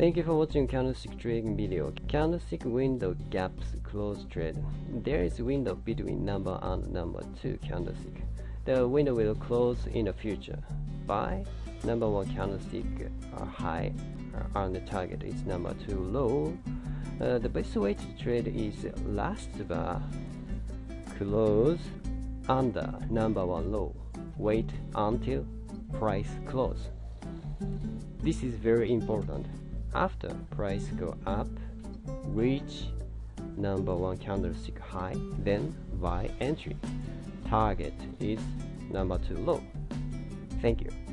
Thank you for watching candlestick trading video. Candlestick window gaps close trade. There is window between number and number 2 candlestick. The window will close in the future. Buy number 1 candlestick uh, high and the target is number 2 low. Uh, the best way to trade is last bar close under number 1 low. Wait until price close. This is very important. After price go up, reach number one candlestick high, then buy entry. Target is number two low. Thank you.